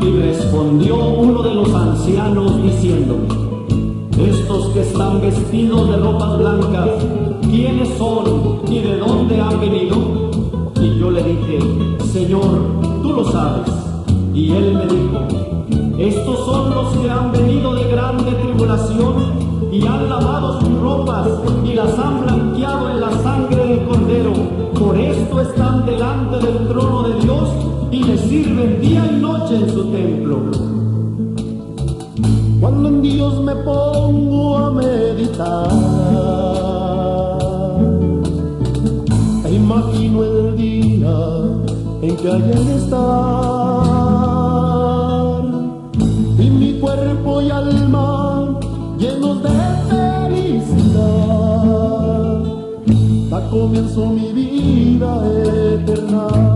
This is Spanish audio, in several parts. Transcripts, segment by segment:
Y respondió uno de los ancianos diciendo, estos que están vestidos de ropas blancas, ¿quiénes son y de dónde han venido? Y yo le dije, Señor, tú lo sabes. Y él me dijo, estos son los que han venido de grande tribulación y han lavado sus ropas y las han blanqueado en la sangre del Cordero. Por esto están delante del trono de Dios y le sirven día y noche en su templo. Cuando en Dios me pongo a meditar, e imagino el día en que haya de estar, y mi cuerpo y alma llenos de felicidad, da comienzo mi vida eterna. Dios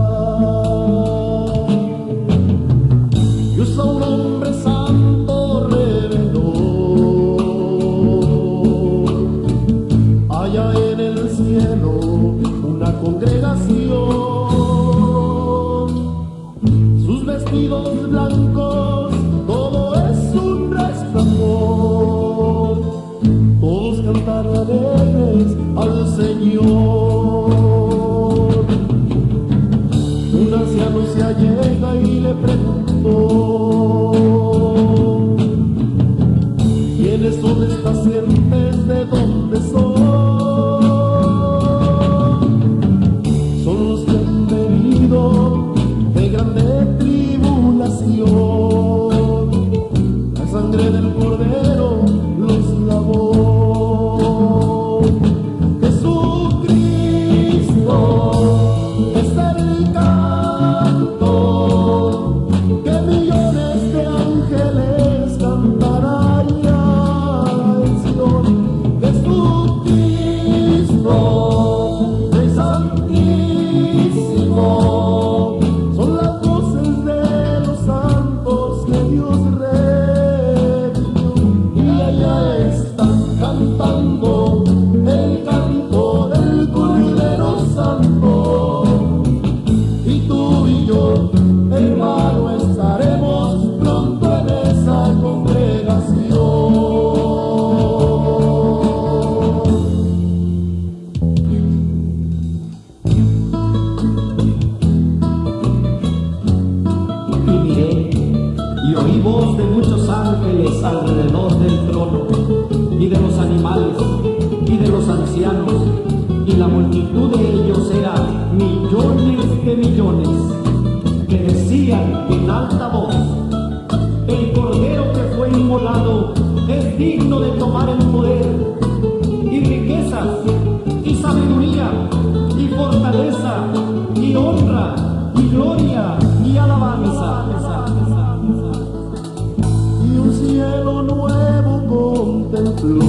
contempló,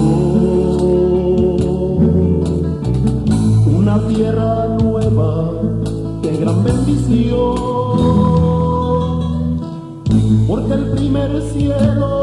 una tierra nueva de gran bendición, porque el primer cielo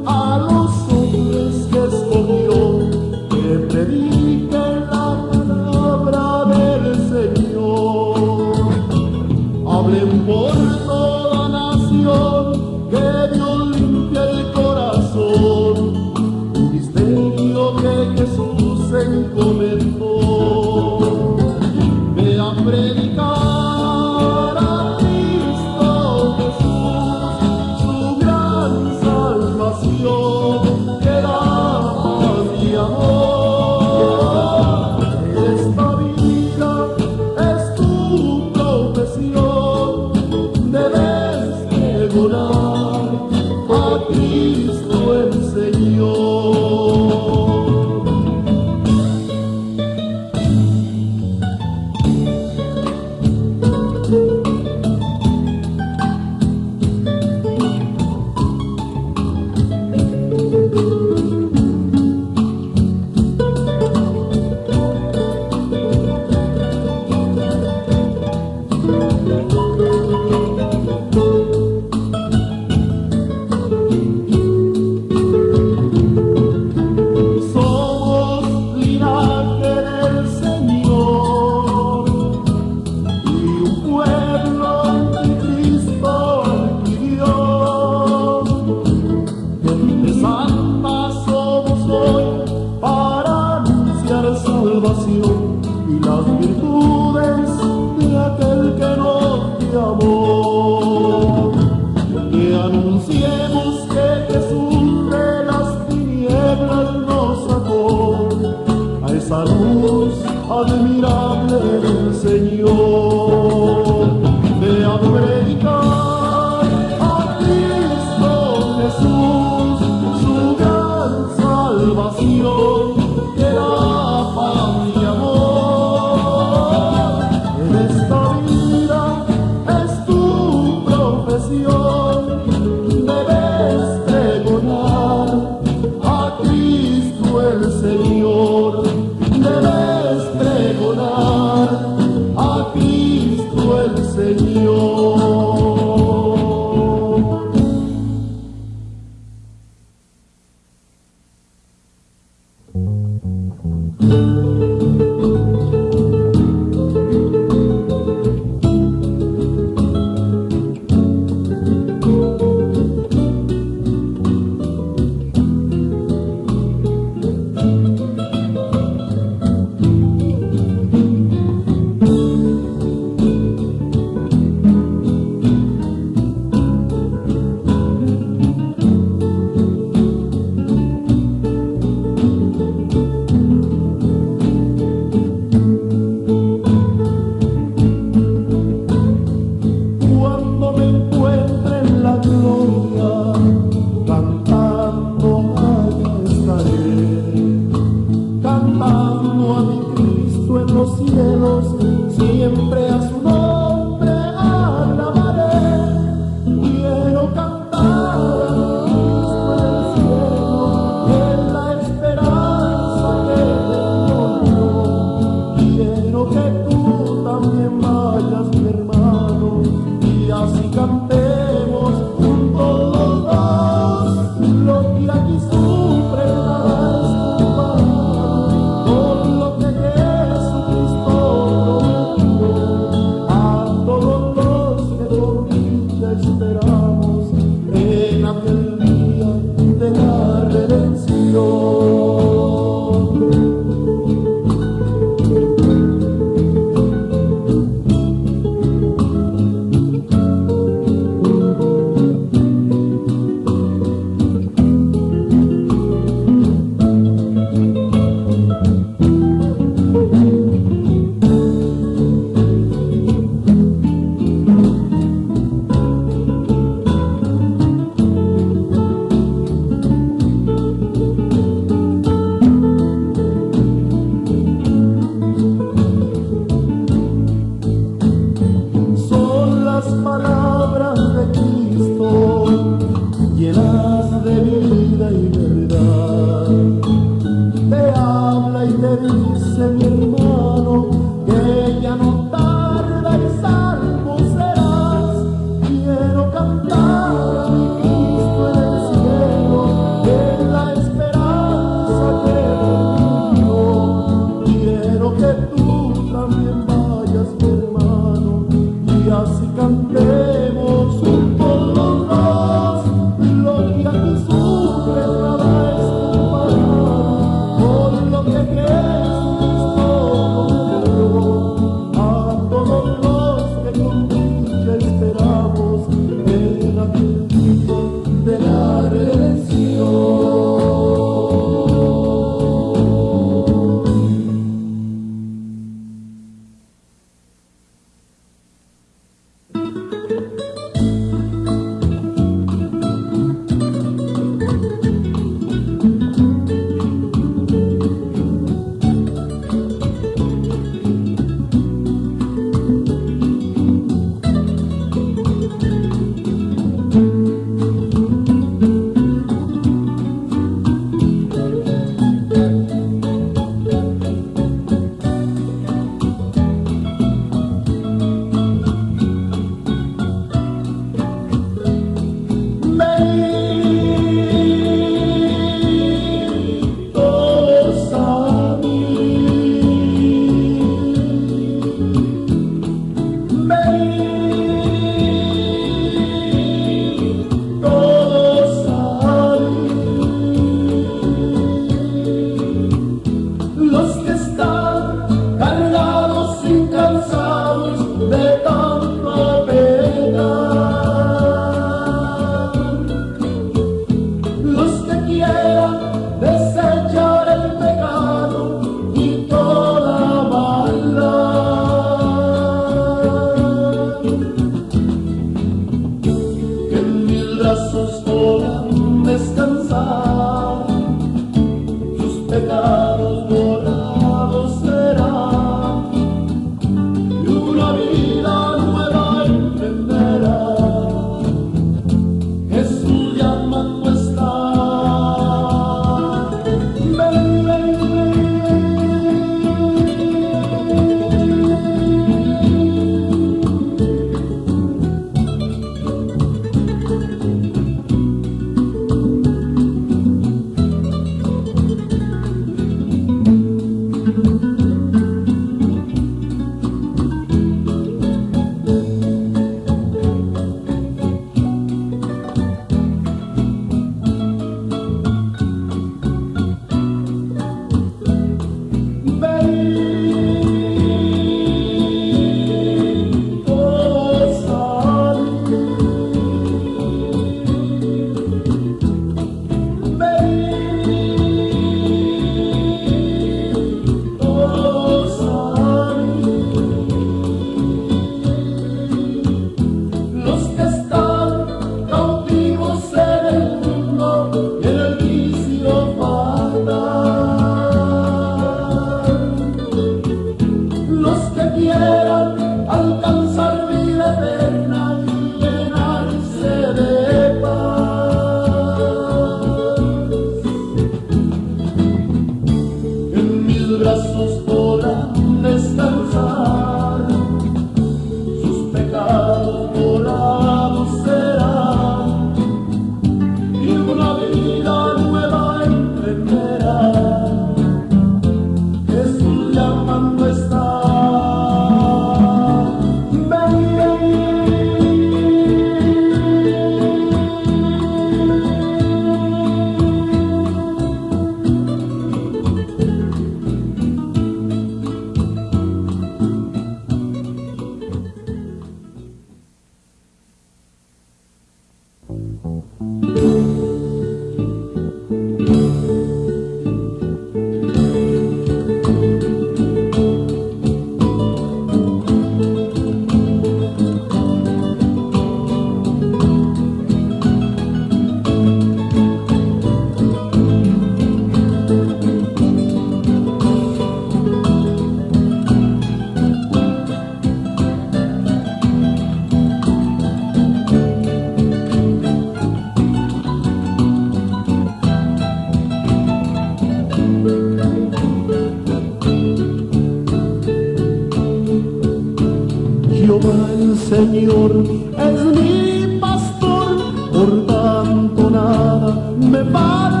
Señor es mi pastor, por tanto nada me falta.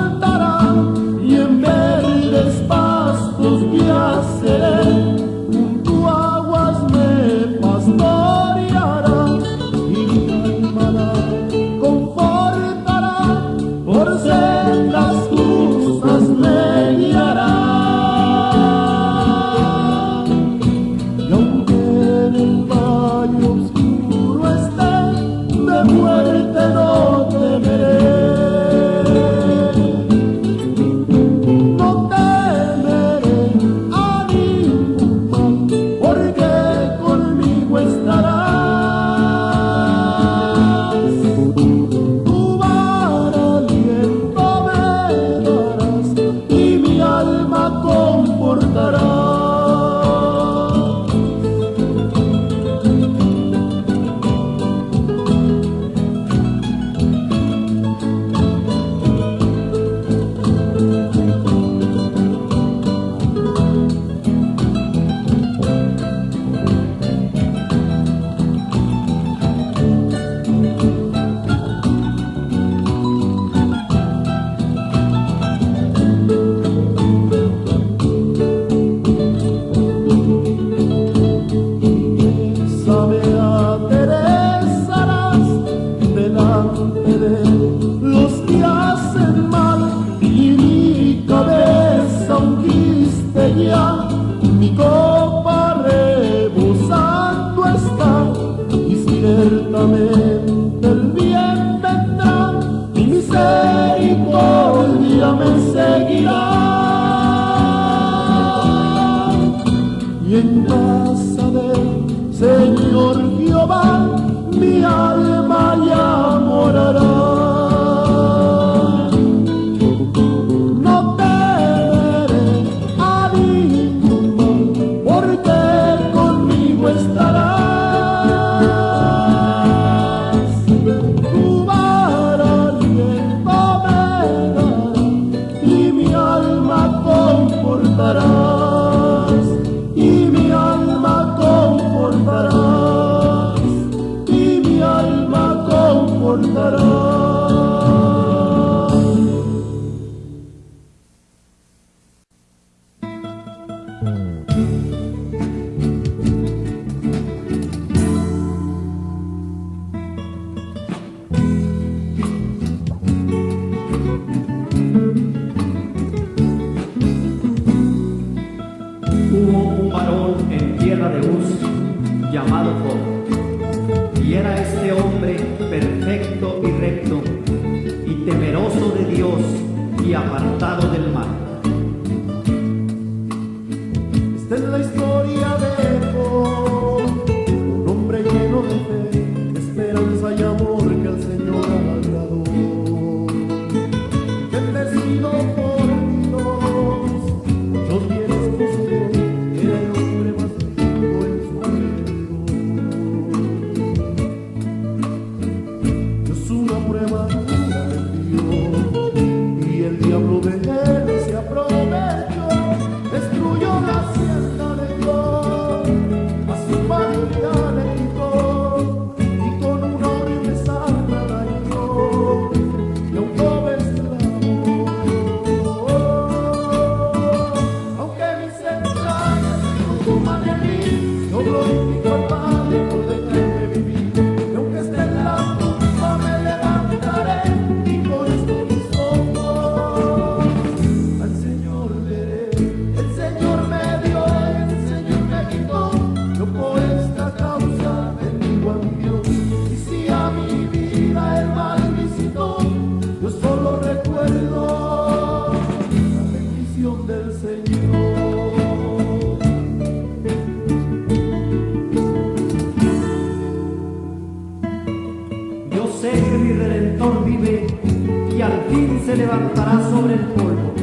se levantará sobre el polvo.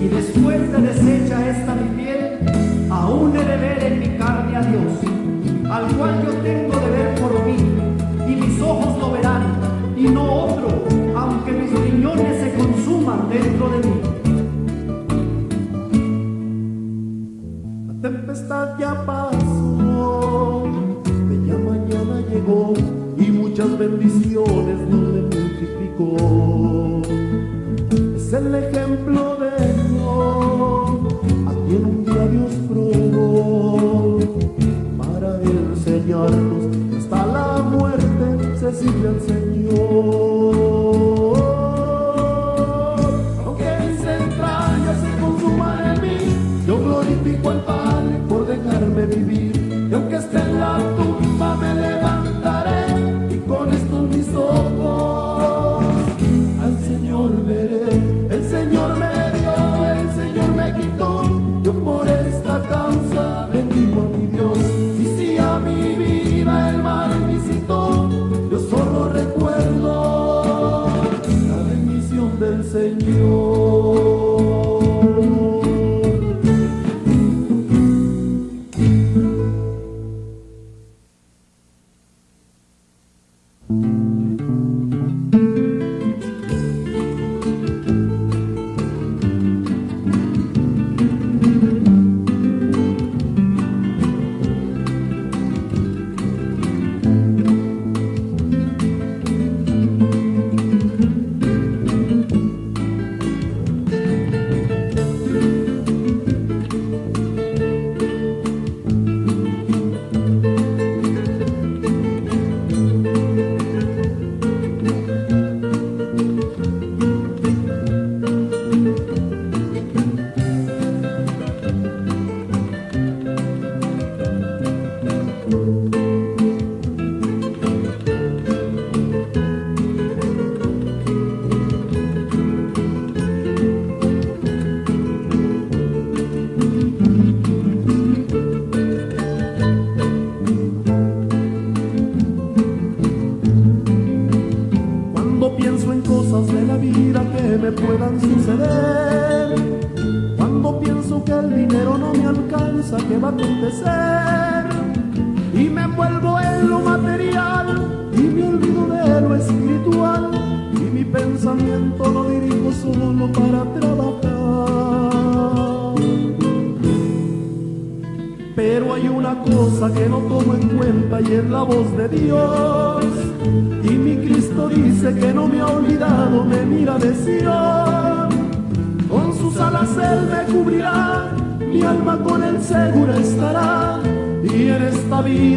Y después de deshecha esta mi piel, aún he de ver en mi carne a Dios, al cual yo tengo de ver amor.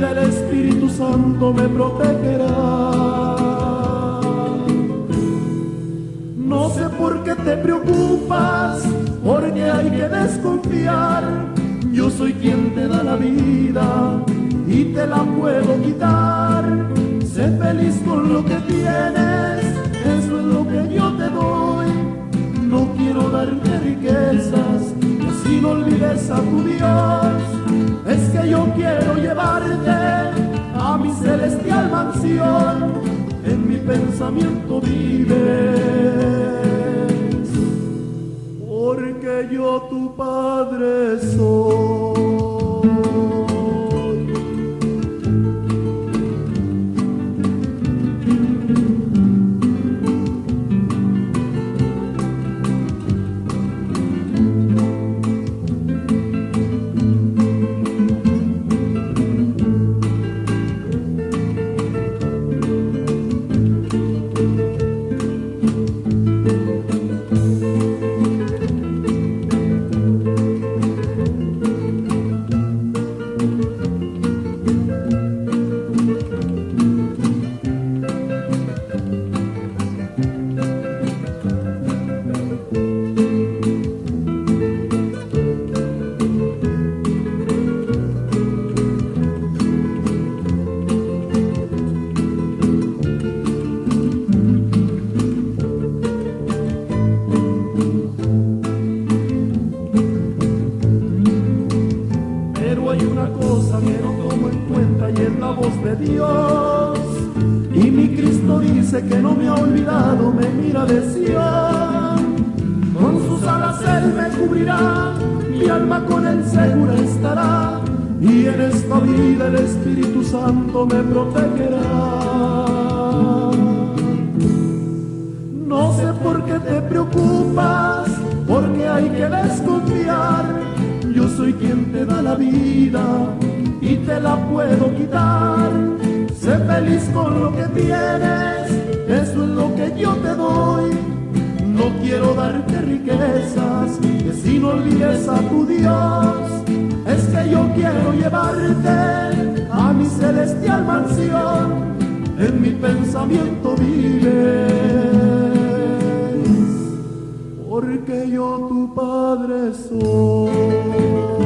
El Espíritu Santo me protegerá. No sé por qué te preocupas, porque hay que desconfiar yo soy quien te da la vida y te la puedo quitar. Sé feliz con lo que tienes, eso es lo que yo te doy. No quiero darte riquezas, si no olvides a tu Dios. Es que yo quiero llevarte a mi celestial mansión, en mi pensamiento vive porque yo tu Padre soy. celestial mansión, en mi pensamiento vives, porque yo tu Padre soy.